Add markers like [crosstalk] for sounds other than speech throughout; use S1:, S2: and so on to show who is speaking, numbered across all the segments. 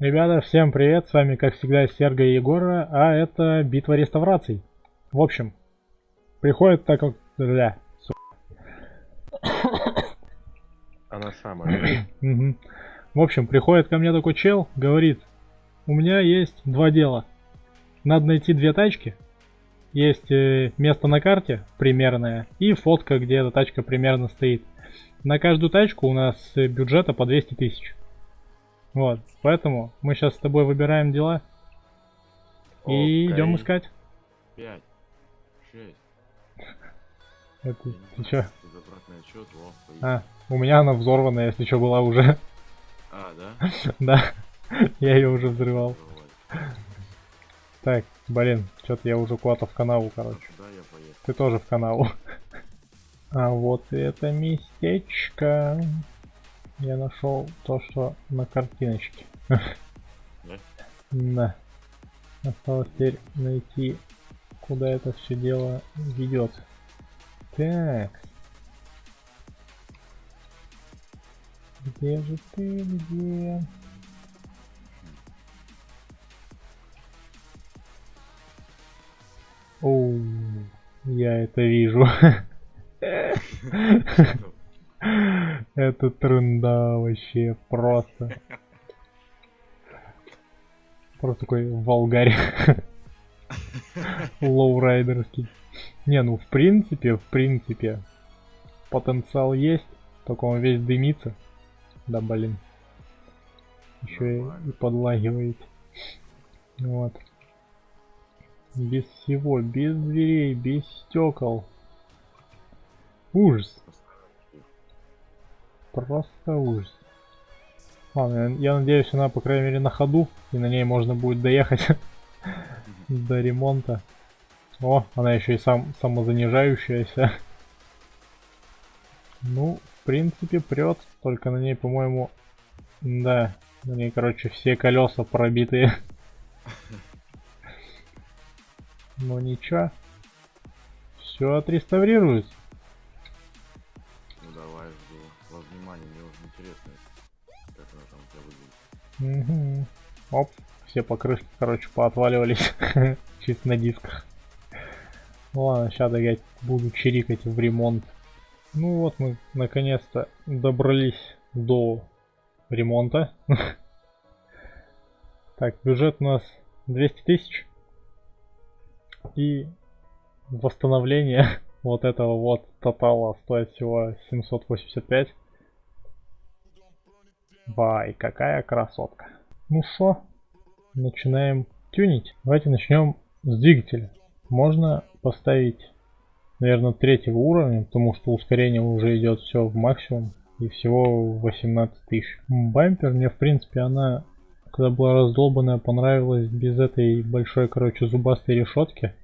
S1: Ребята, всем привет, с вами как всегда Серга и Егора, а это битва реставраций. В общем, приходит так как... Бля, [coughs]
S2: Она самая. [coughs]
S1: В общем, приходит ко мне такой чел, говорит, у меня есть два дела. Надо найти две тачки. Есть э, место на карте примерное и фотка, где эта тачка примерно стоит. На каждую тачку у нас э, бюджета по 200 тысяч. Вот, поэтому мы сейчас с тобой выбираем дела и идем
S2: Окей.
S1: искать.
S2: Пять. Шесть. [laughs]
S1: Это, ты чё? А, у меня она взорванная, если что, была уже.
S2: А, да? [laughs]
S1: да, я ее уже взрывал. Так, блин, что-то я уже куда-то в канаву, короче.
S2: Я поехал?
S1: Ты тоже в канаву. [laughs] А вот это местечко. Я нашел то, что на картиночке.
S2: Да?
S1: Осталось теперь найти, куда это все дело ведет. Так. Где же ты, где? Оу, я это вижу. Это тренда вообще просто. Просто такой волгарь. Лоурайдерский. Не, ну в принципе, в принципе, потенциал есть, только он весь дымится. Да блин. Еще и, подлагивает. Вот. Без всего, без дверей, без стекол. Ужас. Просто ужас. Ладно, я надеюсь, она, по крайней мере, на ходу, и на ней можно будет доехать [laughs] до ремонта. О, она еще и сам самозанижающаяся. Ну, в принципе, прет, только на ней, по-моему, да, на ней, короче, все колеса пробитые. [laughs] Но ничего. Все отреставрируется.
S2: Интересно, как она там у тебя выглядит.
S1: Угу. Оп, все покрышки, короче, поотваливались. [laughs] Чисто на дисках. Ну ладно, сейчас я буду чирикать в ремонт. Ну вот мы наконец-то добрались до ремонта. [laughs] Так, бюджет у нас 200 тысяч. И восстановление [laughs] вот этого вот тотала стоит всего 785. Вай, какая красотка. Ну что, начинаем тюнить. Давайте начнем с двигателя. Можно поставить, наверное, третьего уровня, потому что ускорение уже идет все в максимум. И всего 18 тысяч. Бампер мне, в принципе, она, когда была раздолбанная, понравилась без этой большой, короче, зубастой решетки.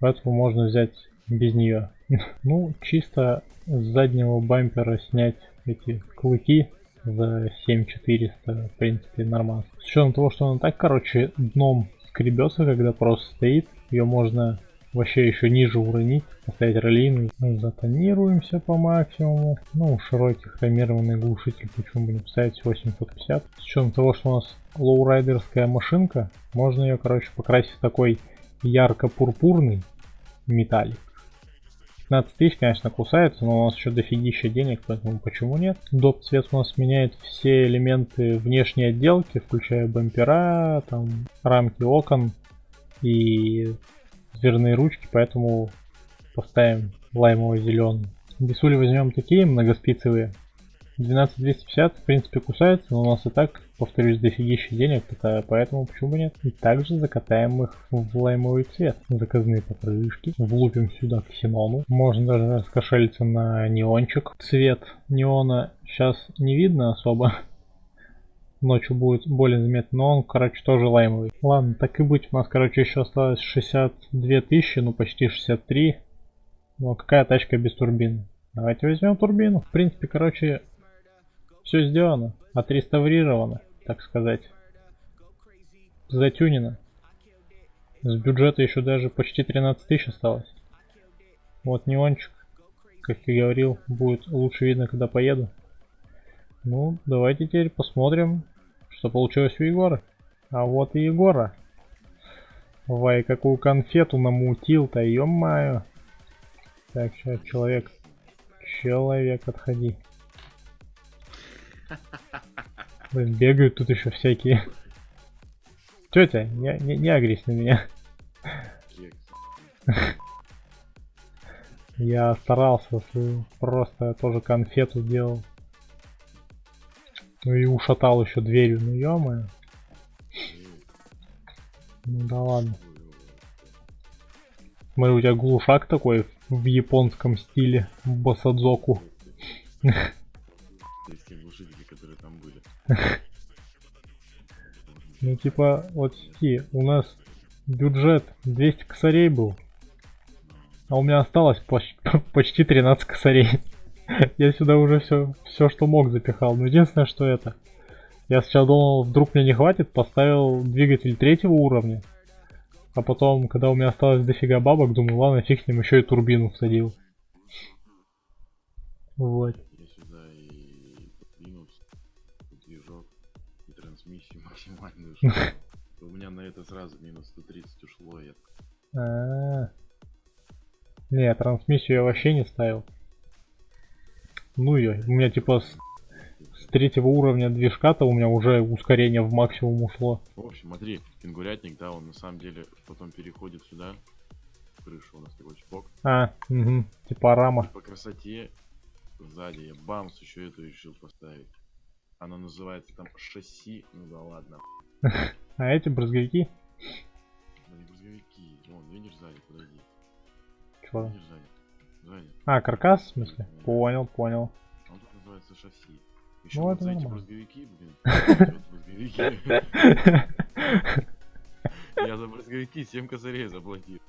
S1: Поэтому можно взять без нее. [laughs] Ну, чисто с заднего бампера снять эти клыки за 7400, в принципе, нормально. С учетом того, что она так, короче, дном скребется, когда просто стоит, ее можно вообще еще ниже уронить, поставить ролейный. Затонируемся по максимуму. Ну, широкий хромированный глушитель, почему бы не поставить 850. С учетом того, что у нас лоурайдерская машинка, можно ее, короче, покрасить в такой ярко-пурпурный металлик. 15 тысяч, конечно, кусается, но у нас еще дофигища денег, поэтому почему нет? Доп цвет у нас меняет все элементы внешней отделки, включая бампера, там, рамки окон и дверные ручки, поэтому поставим лаймово-зеленый. Бисули возьмем такие многоспицевые. 12250 в принципе кусается, но у нас и так, повторюсь, дофигища денег, поэтому почему бы нет. И также закатаем их в лаймовый цвет. Заказные покрышки. Влупим сюда ксенону. Можно даже раскошелиться на неончик. Цвет неона сейчас не видно особо. [laughs] Ночью будет более заметно, но он, короче, тоже лаймовый. Ладно, так и быть, у нас, короче, еще осталось 62 тысячи, ну почти 63. Ну, какая тачка без турбины? Давайте возьмем турбину. В принципе, короче, все сделано, отреставрировано, так сказать. Затюнено. С бюджета еще даже почти 13 тысяч осталось. Вот неончик, как я говорил, будет лучше видно, когда поеду. Ну, давайте теперь посмотрим, Что получилось у Егора? А вот и Егора. Вай, какую конфету намутил-то, ё-моё. Так, человек. Человек, отходи. Блин, бегают тут еще всякие. Тетя, не, не, не агрись на меня. Я старался, просто тоже конфету делал. Ну и ушатал еще дверью, ну ё Ну да ладно. Смотри, у тебя глушак такой в японском стиле, в басадзоку. [laughs] Ну типа, вот сети, у нас бюджет 200 косарей был. А у меня осталось [laughs] почти, почти 13 косарей. [laughs] Я сюда уже все, все, что мог, запихал. Но единственное, что это. Я сначала думал, вдруг мне не хватит, поставил двигатель третьего уровня. А потом, когда у меня осталось дофига бабок, думаю, ладно, фиг с ним, еще и турбину всадил. Вот.
S2: У меня на это сразу минус 130 ушло. Я... А
S1: -а -а. Не, трансмиссию я вообще не ставил. Ну ее, у меня типа с, с третьего уровня движка-то у меня уже ускорение в максимум ушло.
S2: В общем, смотри, кенгурятник, да, он на самом деле потом переходит сюда. Крыша у нас такой чпок.
S1: А, угу, типа рама. И
S2: по красоте сзади я бамс еще эту решил поставить. Она называется там шасси, ну да ладно.
S1: А эти брызговики?
S2: Да не брызговики, вон, видишь сзади, подойди.
S1: Чего? Видишь сзади. Сзади. А, каркас, в смысле? Да. Понял, понял.
S2: Он тут называется шасси. Еще ну, вот за эти брызговики, блин, [laughs] Я за брызговики 7 косарей заплатил.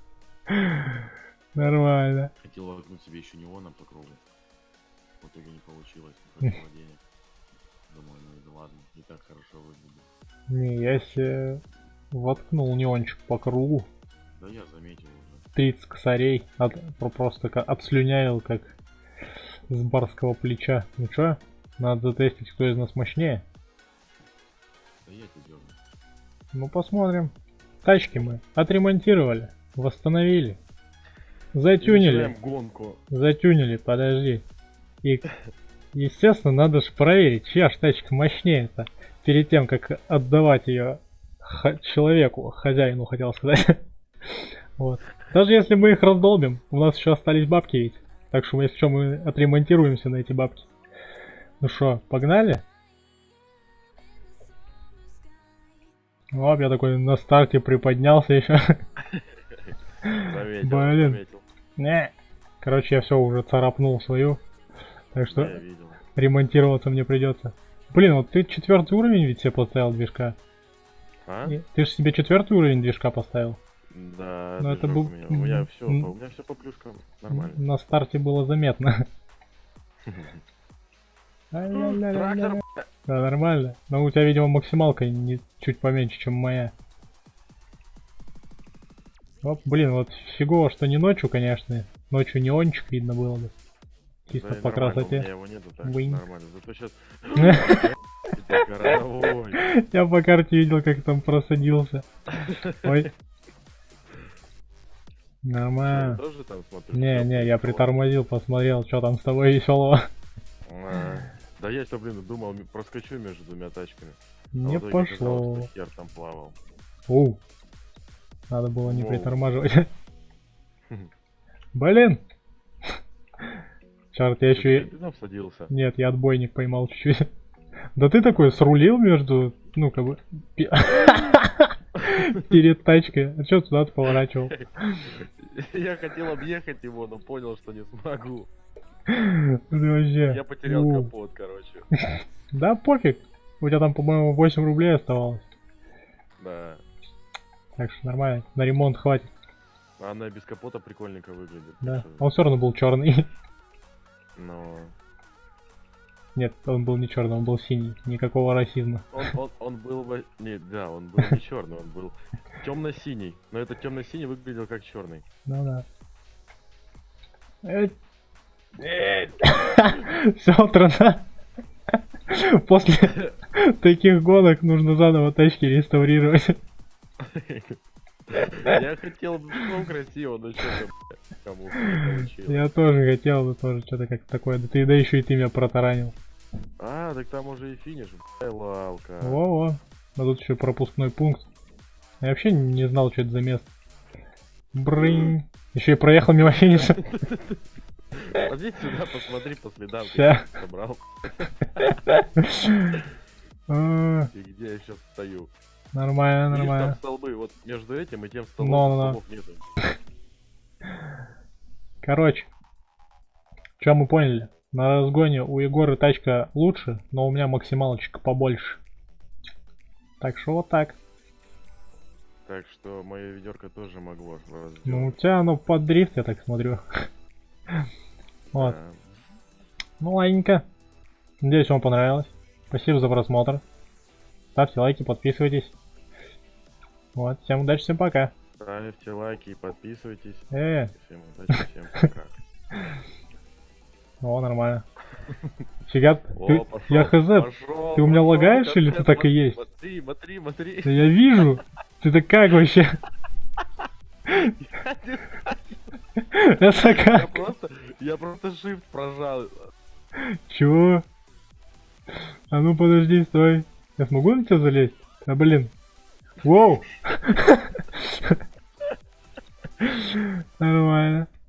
S1: Нормально.
S2: Хотел воткнуть себе еще неоном по кругу. В итоге не получилось, не хватило денег. [laughs] Думаю, ну и ладно, не так хорошо выглядит.
S1: Не, я себе воткнул неончик по кругу.
S2: Да я заметил уже.
S1: 30 косарей. От, просто отслюнявил, как с барского плеча. Ну чё, надо затестить, кто из нас мощнее.
S2: Да я тебе
S1: Ну посмотрим. Тачки мы отремонтировали, восстановили. Затюнили.
S2: гонку.
S1: Затюнили, подожди. И, естественно, надо же проверить, чья ж тачка мощнее-то перед тем, как отдавать ее человеку, хозяину, хотел сказать. [laughs] вот. Даже если мы их раздолбим, у нас еще остались бабки ведь. Так что, если что, мы отремонтируемся на эти бабки. Ну что, погнали? Оп, я такой на старте приподнялся еще. [laughs]
S2: Заметил, Блин. Заметил.
S1: Не. Короче, я все уже царапнул свою. Так что ремонтироваться мне придется. Блин, вот ты четвертый уровень ведь себе поставил движка. А? Ты же себе четвертый уровень движка поставил.
S2: Да, Но это был... у меня, у меня все, у меня все по плюшкам нормально.
S1: На старте было заметно. [laughs]
S2: Трактор.
S1: Да, нормально. Но у тебя, видимо, максималка не чуть поменьше, чем моя. Оп, блин, вот фигово, что не ночью, конечно. Ночью неончик видно было бы. Чисто да, по красоте. У меня
S2: его нету, так нормально. Зато сейчас... [laughs]
S1: Я по карте видел, как там просадился. Ой. Нормально.
S2: Тоже там смотришь?
S1: Не, не, я притормозил, посмотрел, что там с тобой веселого.
S2: А, да я что, блин, думал, проскочу между двумя тачками.
S1: Не а пошло.
S2: Хер там плавал.
S1: Оу. Надо было не притормаживать. [laughs] Блин! Чарт, я еще и... Нет, я отбойник поймал чуть-чуть. Да ты такой срулил между, ну, как бы... [laughs] Перед тачкой. А что туда ты поворачивал? [laughs]
S2: Я хотел объехать его, но понял, что не смогу.
S1: вообще...
S2: Я потерял капот, короче. [laughs]
S1: Да пофиг. У тебя там, по-моему, 8 рублей оставалось.
S2: Да.
S1: Так что нормально. На ремонт хватит.
S2: Она без капота прикольненько выглядит.
S1: Да. Он все равно был черный.
S2: Но...
S1: Нет, он был не черный, он был синий. Никакого расизма.
S2: Он, он, он был бы... Нет, да, он был не черный, он был темно-синий. Но этот темно-синий выглядел как черный.
S1: Ну да. Все, трана. После, [laughs] Таких гонок нужно заново тачки реставрировать. [laughs]
S2: Я хотел бы ну, красиво, но что-то кому не получилось.
S1: Я тоже хотел, но тоже что-то как такое. Да ты да еще и ты меня протаранил.
S2: А, так там уже и финиш, бля, лалка.
S1: Во-во. А тут еще пропускной пункт. Я вообще не знал, что это за место. Брынь. Еще и проехал мимо финиша.
S2: Поди сюда, посмотри по следам,
S1: Ща.
S2: ты собрал. [laughs]
S1: А,
S2: И где я сейчас стою.
S1: Нормально,
S2: Видишь, там
S1: нормально.
S2: столбы, вот между этим и тем столбом
S1: Ну-ну-ну.
S2: столбов нету.
S1: Короче. Что мы поняли? На разгоне у Егора тачка лучше, но у меня максималочка побольше. Так что вот так.
S2: Так что мое ведерко тоже могло вас
S1: Ну, у тебя оно под дрифт, я так смотрю. [laughs] Вот. Ну, ладненько. Надеюсь, вам понравилось. Спасибо за просмотр. Ставьте лайки, подписывайтесь. Вот, всем удачи, всем пока.
S2: Ставьте лайки и подписывайтесь.
S1: Э,
S2: Всем удачи, всем пока. [laughs]
S1: о, нормально. Фига, ты, я хз, ты у меня лагаешь или ты так и есть?
S2: Смотри, смотри, смотри.
S1: Да я вижу. Ты-то как вообще? Это как?
S2: я просто shift прожал.
S1: Чего? А ну подожди, стой. Я смогу на тебя залезть? А блин. Воу! [laughs] Нормально.